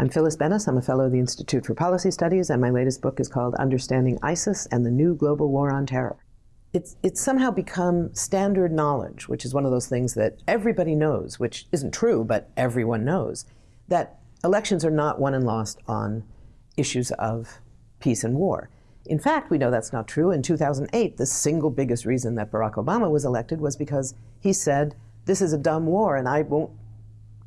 I'm Phyllis Bennis. I'm a fellow of the Institute for Policy Studies, and my latest book is called Understanding ISIS and the New Global War on Terror. It's, it's somehow become standard knowledge, which is one of those things that everybody knows, which isn't true, but everyone knows, that elections are not won and lost on issues of peace and war. In fact, we know that's not true. In 2008, the single biggest reason that Barack Obama was elected was because he said, this is a dumb war and I won't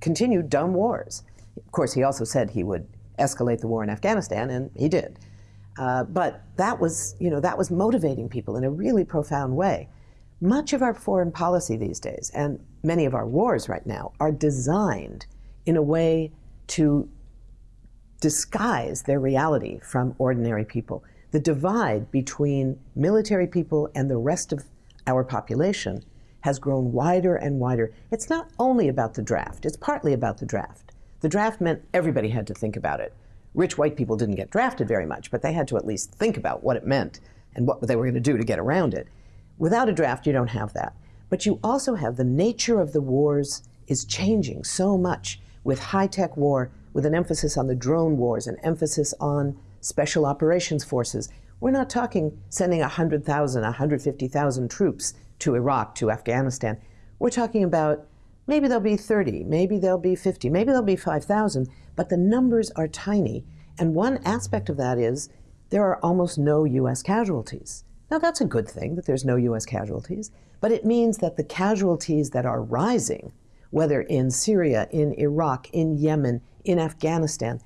continue dumb wars. Of course, he also said he would escalate the war in Afghanistan, and he did. Uh, but that was, you know, that was motivating people in a really profound way. Much of our foreign policy these days, and many of our wars right now, are designed in a way to disguise their reality from ordinary people. The divide between military people and the rest of our population has grown wider and wider. It's not only about the draft, it's partly about the draft. The draft meant everybody had to think about it. Rich white people didn't get drafted very much, but they had to at least think about what it meant and what they were going to do to get around it. Without a draft, you don't have that. But you also have the nature of the wars is changing so much with high-tech war, with an emphasis on the drone wars, an emphasis on special operations forces. We're not talking sending 100,000, 150,000 troops to Iraq, to Afghanistan. We're talking about Maybe there'll be 30, maybe there'll be 50, maybe there'll be 5,000, but the numbers are tiny. And one aspect of that is there are almost no U.S. casualties. Now, that's a good thing that there's no U.S. casualties, but it means that the casualties that are rising, whether in Syria, in Iraq, in Yemen, in Afghanistan,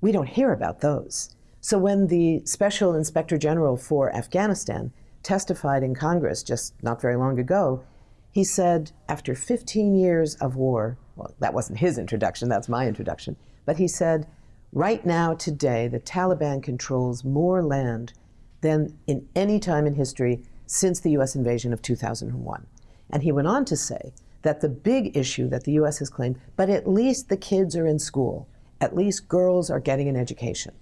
we don't hear about those. So when the Special Inspector General for Afghanistan testified in Congress just not very long ago, he said, after 15 years of war, well, that wasn't his introduction, that's my introduction, but he said, right now, today, the Taliban controls more land than in any time in history since the U.S. invasion of 2001. And he went on to say that the big issue that the U.S. has claimed, but at least the kids are in school, at least girls are getting an education.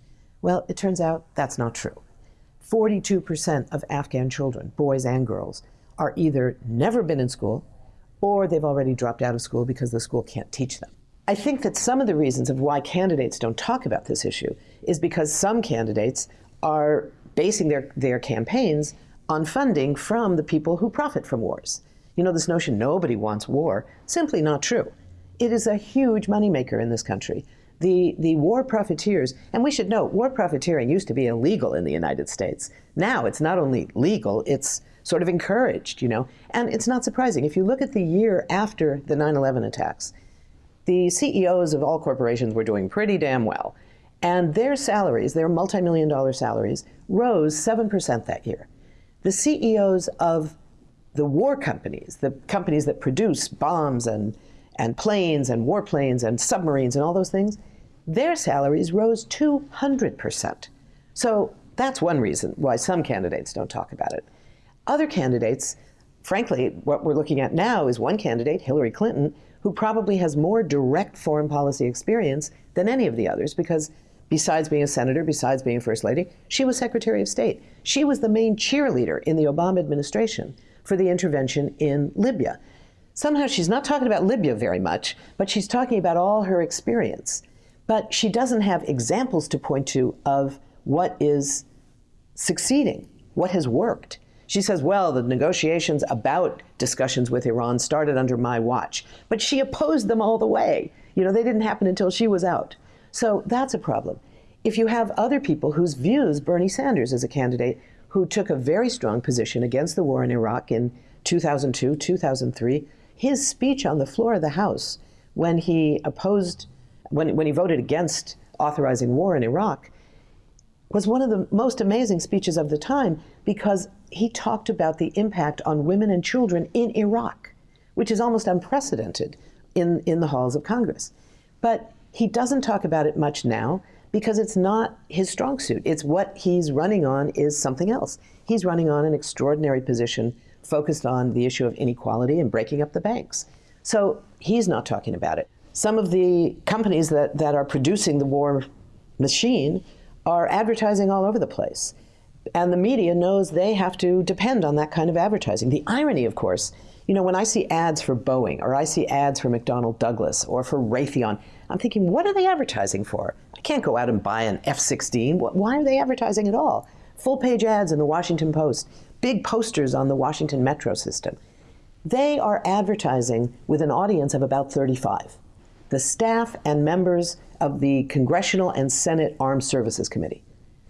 Well, it turns out that's not true. 42% of Afghan children, boys and girls, are either never been in school or they've already dropped out of school because the school can't teach them. I think that some of the reasons of why candidates don't talk about this issue is because some candidates are basing their, their campaigns on funding from the people who profit from wars. You know, this notion nobody wants war, simply not true. It is a huge moneymaker in this country. The, the war profiteers, and we should note, war profiteering used to be illegal in the United States. Now it's not only legal, it's sort of encouraged, you know. And it's not surprising. If you look at the year after the 9-11 attacks, the CEOs of all corporations were doing pretty damn well. And their salaries, their multi-million dollar salaries, rose 7% that year. The CEOs of the war companies, the companies that produce bombs and, and planes and warplanes and submarines and all those things, their salaries rose 200%. So that's one reason why some candidates don't talk about it. Other candidates, frankly, what we're looking at now is one candidate, Hillary Clinton, who probably has more direct foreign policy experience than any of the others because besides being a senator, besides being first lady, she was Secretary of State. She was the main cheerleader in the Obama administration for the intervention in Libya. Somehow she's not talking about Libya very much, but she's talking about all her experience. But she doesn't have examples to point to of what is succeeding, what has worked. She says, well, the negotiations about discussions with Iran started under my watch, but she opposed them all the way. You know, they didn't happen until she was out. So that's a problem. If you have other people whose views, Bernie Sanders is a candidate who took a very strong position against the war in Iraq in 2002, 2003, his speech on the floor of the House when he opposed, when, when he voted against authorizing war in Iraq, was one of the most amazing speeches of the time because he talked about the impact on women and children in Iraq, which is almost unprecedented in, in the halls of Congress. But he doesn't talk about it much now because it's not his strong suit. It's what he's running on is something else. He's running on an extraordinary position focused on the issue of inequality and breaking up the banks. So he's not talking about it. Some of the companies that, that are producing the war machine are advertising all over the place. And the media knows they have to depend on that kind of advertising. The irony, of course, You know, when I see ads for Boeing or I see ads for McDonnell Douglas or for Raytheon, I'm thinking, what are they advertising for? I can't go out and buy an F 16. Why are they advertising at all? Full page ads in the Washington Post, big posters on the Washington metro system. They are advertising with an audience of about 35. The staff and members of the Congressional and Senate Armed Services Committee.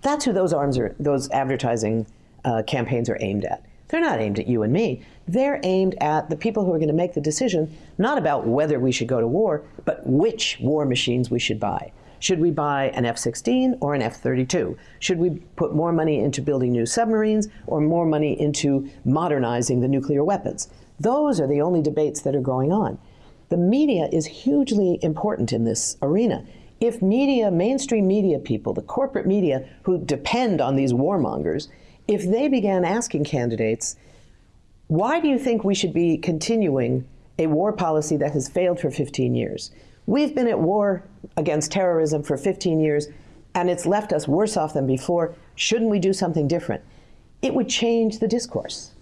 That's who those arms are, those advertising uh, campaigns are aimed at. They're not aimed at you and me. They're aimed at the people who are going to make the decision, not about whether we should go to war, but which war machines we should buy. Should we buy an F 16 or an F 32? Should we put more money into building new submarines or more money into modernizing the nuclear weapons? Those are the only debates that are going on. The media is hugely important in this arena. If media, mainstream media people, the corporate media who depend on these warmongers, if they began asking candidates, why do you think we should be continuing a war policy that has failed for 15 years? We've been at war against terrorism for 15 years, and it's left us worse off than before. Shouldn't we do something different? It would change the discourse.